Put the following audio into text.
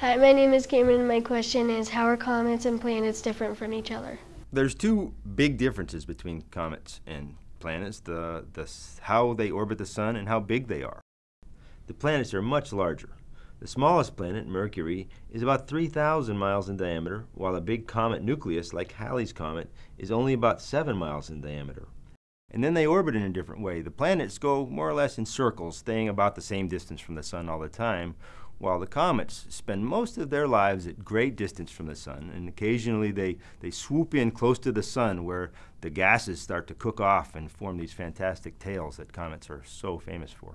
Hi, my name is Cameron and my question is how are comets and planets different from each other? There's two big differences between comets and planets, the, the, how they orbit the sun and how big they are. The planets are much larger. The smallest planet, Mercury, is about 3,000 miles in diameter, while a big comet nucleus like Halley's Comet is only about 7 miles in diameter. And then they orbit in a different way. The planets go more or less in circles, staying about the same distance from the sun all the time, while the comets spend most of their lives at great distance from the sun, and occasionally they, they swoop in close to the sun where the gases start to cook off and form these fantastic tails that comets are so famous for.